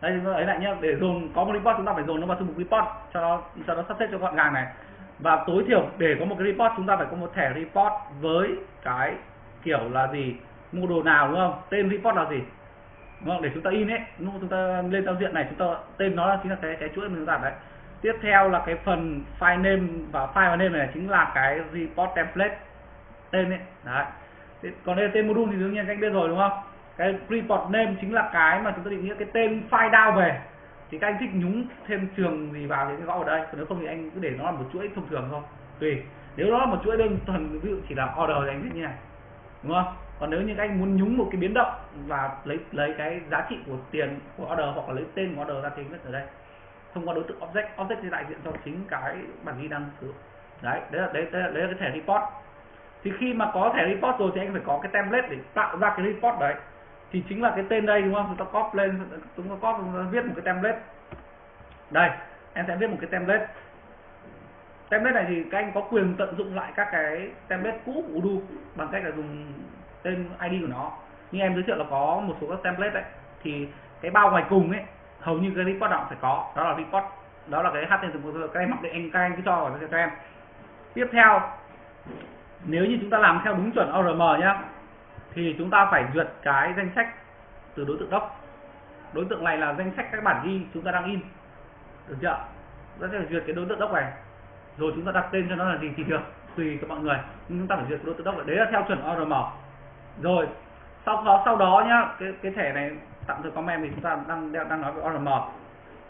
đây chúng vâng, ta ấy lại nhé để dồn, có một report, chúng ta phải dồn nó vào thư mục report, cho nó cho nó sắp xếp cho gọn gàng này. Và tối thiểu, để có một cái report, chúng ta phải có một thẻ report với cái kiểu là gì? Module nào, đúng không? Tên report là gì? Đúng không? Để chúng ta in ấy lúc chúng ta lên giao diện này, chúng ta, tên nó là chính là cái cái chuỗi mình đặt đấy. Tiếp theo là cái phần file name và file name này chính là cái report template, tên ấy. Đấy. Còn đây là tên module thì đương nhiên các anh biết rồi, đúng không? Cái report name chính là cái mà chúng ta định nghĩa cái tên file down về. Thì các anh thích nhúng thêm trường gì vào thì cái gõ ở đây. Còn nếu không thì anh cứ để nó là một chuỗi thông thường thôi. Tùy nếu nó là một chuỗi đơn thuần ví dụ chỉ là order thì anh thích như này. Đúng không? Còn nếu như các anh muốn nhúng một cái biến động và lấy lấy cái giá trị của tiền của order hoặc là lấy tên của order ra thì viết ở đây. Thông qua đối tượng object object thì đại diện cho chính cái bản ghi đang sử dụng. Đấy đấy là đấy, đấy, là, đấy là cái thẻ report. Thì khi mà có thẻ report rồi thì anh phải có cái template để tạo ra cái report đấy thì chính là cái tên đây, đúng không? Chúng ta copy lên, chúng ta copy, chúng ta viết một cái template. Đây, em sẽ viết một cái template. Template này thì các anh có quyền tận dụng lại các cái template cũ của Udo bằng cách là dùng tên ID của nó. Như em giới thiệu là có một số các template đấy. Thì cái bao ngoài cùng ấy, hầu như cái report nào phải có. Đó là report, đó là cái HTML các em mặc định anh, các anh cứ cho vào cho em. Tiếp theo, nếu như chúng ta làm theo đúng chuẩn ORM nhá thì chúng ta phải duyệt cái danh sách từ đối tượng gốc đối tượng này là danh sách các bản ghi chúng ta đang in. Được chưa? Chúng ta phải duyệt cái đối tượng gốc này. Rồi chúng ta đặt tên cho nó là gì thì được tùy các mọi người. Nhưng chúng ta phải duyệt đối tượng doc đấy là theo chuẩn ORM rồi sau đó sau đó nhá cái cái thẻ này tạm thời comment thì chúng ta đang đang nói về ORM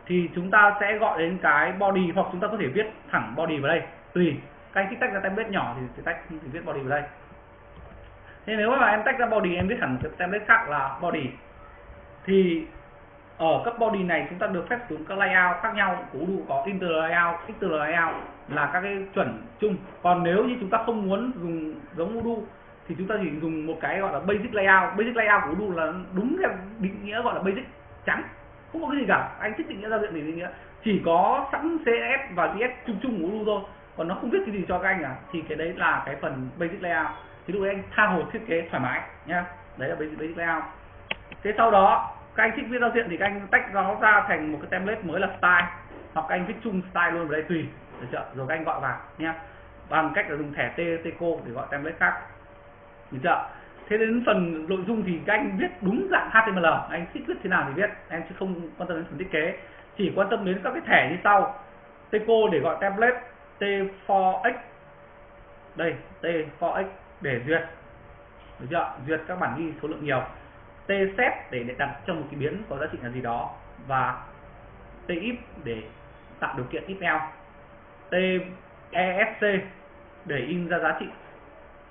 thì chúng ta sẽ gọi đến cái body hoặc chúng ta có thể viết thẳng body vào đây. Tùy. Các anh thích tách ra template nhỏ thì, thì tách thì viết body vào đây thế nếu mà em tách ra body em viết hẳn cái template khác là body thì ở các body này chúng ta được phép dùng các layout khác nhau của đủ có inter layout, exter layout là các cái chuẩn chung. Còn nếu như chúng ta không muốn dùng giống udu thì chúng ta chỉ dùng một cái gọi là basic layout. Basic layout của udu là đúng theo định nghĩa gọi là basic trắng. Không có cái gì cả. Anh thích định nghĩa giao diện thì định nghĩa. Chỉ có sẵn CS và JS chung chung của Udo thôi. Còn nó không viết cái gì cho các anh à. Thì cái đấy là cái phần basic layout thì lúc đấy anh tha hồ thiết kế thoải mái nhá. Đấy là basic, layout. Thế sau đó các anh thích viết giao diện thì các anh tách nó ra thành một cái template mới là style. Hoặc các anh viết chung style luôn vào đây tùy. Được chưa? Rồi các anh gọi vào nhá. Bằng cách là dùng thẻ t tco để gọi template khác. Được chưa? Thế đến phần nội dung thì các anh viết đúng dạng html anh thích viết thế nào thì viết. Em chứ không quan tâm đến phần thiết kế. Chỉ quan tâm đến các cái thẻ như sau. Tco để gọi template t4x đây t4x để duyệt. Được chưa duyệt các bản ghi số lượng nhiều. T set để, đặt trong một cái biến có giá trị là gì đó và t if để tạo điều kiện if else t esc để in ra giá trị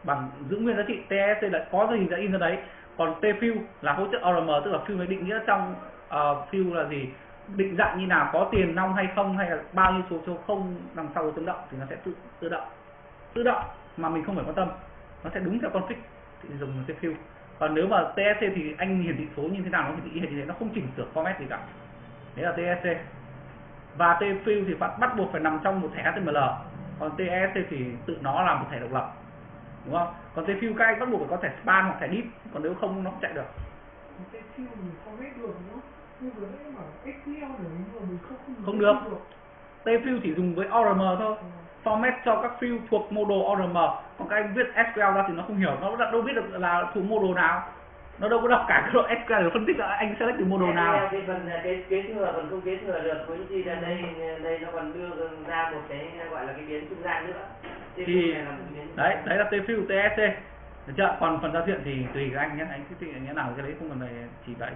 bằng giữ nguyên giá trị. TSC là có gì đã in ra đấy. Còn T fill là hỗ trợ ORM tức là fill với định nghĩa trong uh, fill là gì? Định dạng như nào có tiền nong hay không hay là bao nhiêu số số không đằng sau tự động thì nó sẽ tự tự động. Tự động mà mình không phải quan tâm nó sẽ đúng theo config thì dùng T fill còn nếu mà TSC thì anh hiển thị số như thế nào nó hiển thị như thế nó không chỉnh sửa format gì cả. Đấy là TSC và T fill thì bắt bắt buộc phải nằm trong một thẻ HTML còn TSC thì tự nó là một thẻ độc lập. Đúng không? Còn cái fill các anh bắt buộc phải có thẻ span hoặc thẻ deep còn nếu không nó không chạy được. Cái không được t fill chỉ dùng với ORM thôi. Format cho các fill thuộc module ORM còn các anh viết SQL ra thì nó không hiểu nó đâu biết được là thuộc module nào. Nó đâu có đọc cả cái độ SQL để phân tích là anh select từ module nào. cái phần cái kế thừa còn không kế thừa được với gì là đây đây nó còn đưa ra một cái gọi là cái biến trung gian nữa. Thì đấy đấy là t fill tsc được chưa? Còn phần giao diện thì tùy các anh nhé anh thích như nào cái đấy không cần phải chỉ bày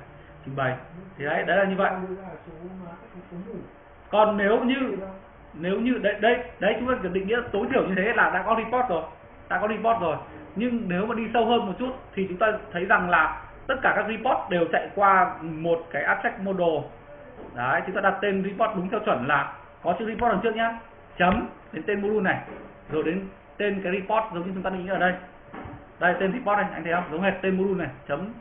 trình bày. Thì đấy đấy là như vậy còn nếu như nếu như đấy đây đấy chúng ta định nghĩa tối thiểu như thế là đã có report rồi, đã có report rồi. Nhưng nếu mà đi sâu hơn một chút thì chúng ta thấy rằng là tất cả các report đều chạy qua một cái abstract model đấy, chúng ta đặt tên report đúng theo chuẩn là có chữ report đằng trước nhá. Chấm đến tên module này, rồi đến tên cái report giống như chúng ta định nghĩa ở đây. Đây, tên report này, anh thấy không? Giống hệt tên module này, chấm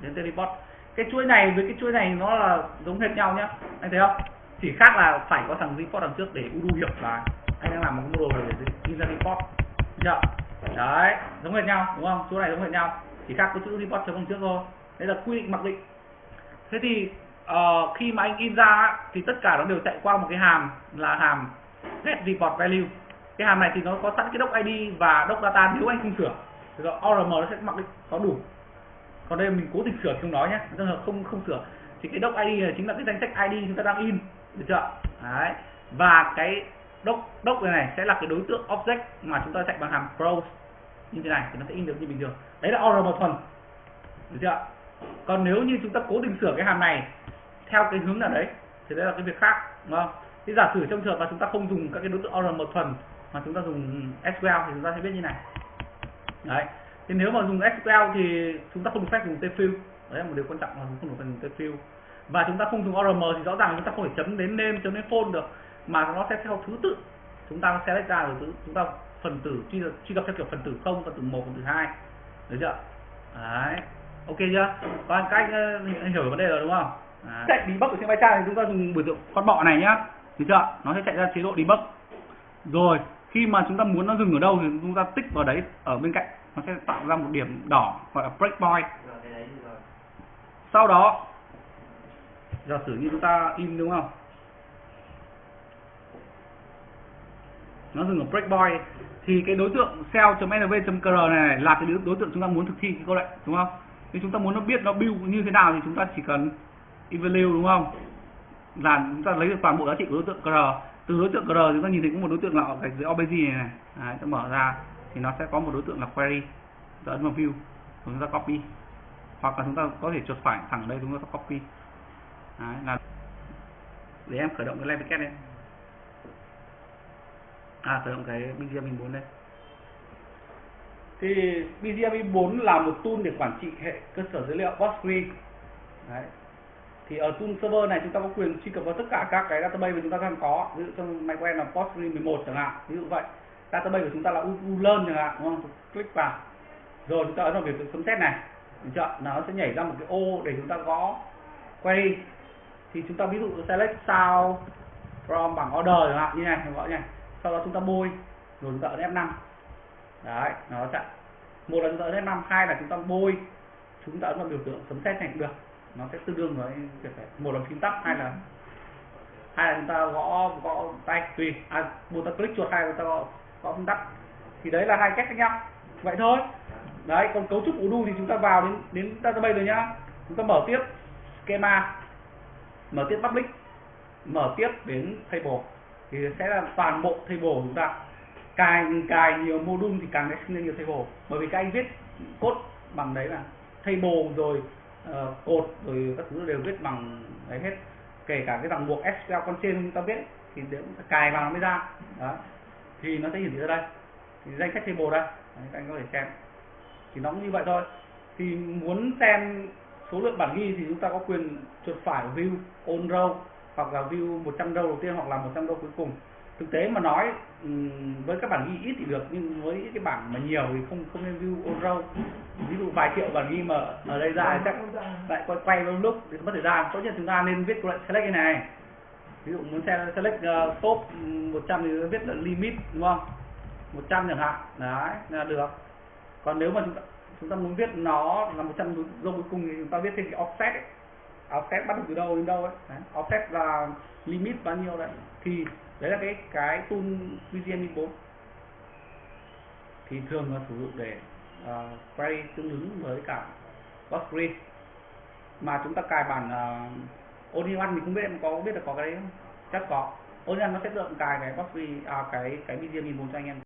đến tên report. Cái chuỗi này với cái chuỗi này nó là giống hệt nhau nhá. Anh thấy không? Chỉ khác là phải có thằng report đằng trước để udo hiểu là anh đang làm một cái module để in ra report. Chưa đấy giống hệt nhau đúng không? Chỗ này giống hệt nhau. Chỉ khác có chữ report chấm đằng trước thôi. Đây là quy định mặc định. Thế thì uh, khi mà anh in ra thì tất cả nó đều chạy qua một cái hàm là hàm get report value. Cái hàm này thì nó có sẵn cái doc ID và doc data nếu anh không sửa. Thì ORM nó sẽ mặc định có đủ. Còn đây mình cố tình sửa thì không nói nhé trường hợp không không sửa. Thì cái doc ID này chính là cái danh sách ID chúng ta đang in được chưa? Đấy. Và cái doc doc này, này sẽ là cái đối tượng object mà chúng ta chạy bằng hàm browse như thế này thì nó sẽ in được như bình thường. Đấy là ORM thuần được chưa? Còn nếu như chúng ta cố tình sửa cái hàm này theo cái hướng nào đấy thì đấy là cái việc khác đúng không? Thì giả sử trong trường hợp mà chúng ta không dùng các cái đối tượng ORM thuần mà chúng ta dùng SQL thì chúng ta sẽ biết như này. Đấy. Thì nếu mà dùng SQL thì chúng ta không được phép dùng tfill đấy là một điều quan trọng là không được phép dùng tfill và chúng ta không dùng ORM thì rõ ràng chúng ta không thể chấm đến name chấm đến phone được. Mà nó sẽ theo thứ tự. Chúng ta select ra rồi chúng ta phần tử truy, truy cập theo kiểu phần tử không phần tử một phần tử hai. Được chưa? Đấy. Ok chưa? Còn cách uh, hiểu vấn đề rồi đúng không? Đấy. chạy debug ở trên trang thì chúng ta dùng biểu tượng con bọ này nhá. Được chưa? Nó sẽ chạy ra chế độ debug. Rồi khi mà chúng ta muốn nó dừng ở đâu thì chúng ta tích vào đấy ở bên cạnh. Nó sẽ tạo ra một điểm đỏ gọi là breakpoint. Rồi cái đấy rồi. Sau đó giả sử như chúng ta in đúng không? Nó dừng ở breakpoint thì cái đối tượng sell.nv.cr này, này là cái đối tượng chúng ta muốn thực thi cái câu lệnh đúng không? Nếu chúng ta muốn nó biết nó build như thế nào thì chúng ta chỉ cần evaluate đúng không? Là chúng ta lấy được toàn bộ giá trị của đối tượng cr từ đối tượng cr chúng ta nhìn thấy có một đối tượng là ở gạch dưới obj này này. Đấy, ta mở ra thì nó sẽ có một đối tượng là query. Ta ấn vào view. Chúng ta copy. Hoặc là chúng ta có thể chuột phải thẳng đây chúng ta copy. Đấy, là để em khởi động cái live lên à khởi động cái BGM 4 đây. Thì BGM 4 là một tool để quản trị hệ cơ sở dữ liệu Postgre Đấy. thì ở tool server này chúng ta có quyền truy cập vào tất cả các cái database mà chúng ta đang có. Ví dụ trong máy quen là Postgre 11 chẳng hạn. Ví dụ vậy. Database của chúng ta là ulearn chẳng hạn đúng không? Click vào. Rồi chúng ta ấn vào biểu tượng chấm xét này. Được chưa? Nó sẽ nhảy ra một cái ô để chúng ta gõ query thì chúng ta ví dụ select sao from bảng order chẳng hạn như này gọi như này sau đó chúng ta bôi rồi chúng ta ấn F5 đấy nó chạy. Một là chúng ta ấn F5 hai là chúng ta bôi chúng ta ấn vào biểu tượng sấm xét này cũng được. Nó sẽ tương đương với việc phải một là phím tắt hai là hai là chúng ta gõ gõ tay. Tùy. À, một ta click chuột hai là chúng ta gõ gõ phím tắt. Thì đấy là hai cách khác nhau. Vậy thôi. Đấy còn cấu trúc udo thì chúng ta vào đến đến database rồi nhá. Chúng ta mở tiếp. Schema mở tiếp public. Mở tiếp đến table. Thì sẽ là toàn bộ table của chúng ta. Càng cài nhiều module thì càng sinh ra nhiều table. Bởi vì các anh viết code bằng đấy là table rồi ờ, uh, cột rồi các thứ đều viết bằng đấy hết. Kể cả cái dòng buộc SQL con trên chúng ta viết thì đều cài vào nó mới ra. Đó. Thì nó sẽ hiển thị ra đây. Thì danh sách table đây. Đấy, các anh có thể xem. Thì nó cũng như vậy thôi. Thì muốn xem số lượng bản ghi thì chúng ta có quyền chuột phải view on row hoặc là view 100 row đầu tiên hoặc là 100 row cuối cùng. Thực tế mà nói với các bản ghi ít thì được nhưng với cái bảng mà nhiều thì không không nên view on row. Ví dụ vài triệu bản ghi mà ở đây ra chắc lại quay quay vào lúc thì mất thời gian. Tốt nhất chúng ta nên viết lại select cái này. Ví dụ muốn select uh, top 100 thì viết là limit đúng không? 100 chẳng hạn. Đấy là được. Còn nếu mà chúng ta chúng ta muốn viết nó là 100 dâu cuối cùng thì chúng ta viết thêm cái offset ấy. À, offset bắt đầu từ đâu đến đâu ấy. Đấy. offset là limit bao nhiêu đấy. Thì đấy là cái cái tool VGN 4 thì thường là sử dụng để uh, quay tương ứng với cả Postgres mà chúng ta cài bản à, uh, Onion mình không biết em có biết là có cái đấy không? Chắc có. Onion nó sẽ tự cài cái Postgres à, cái cái VGN 4 cho anh em.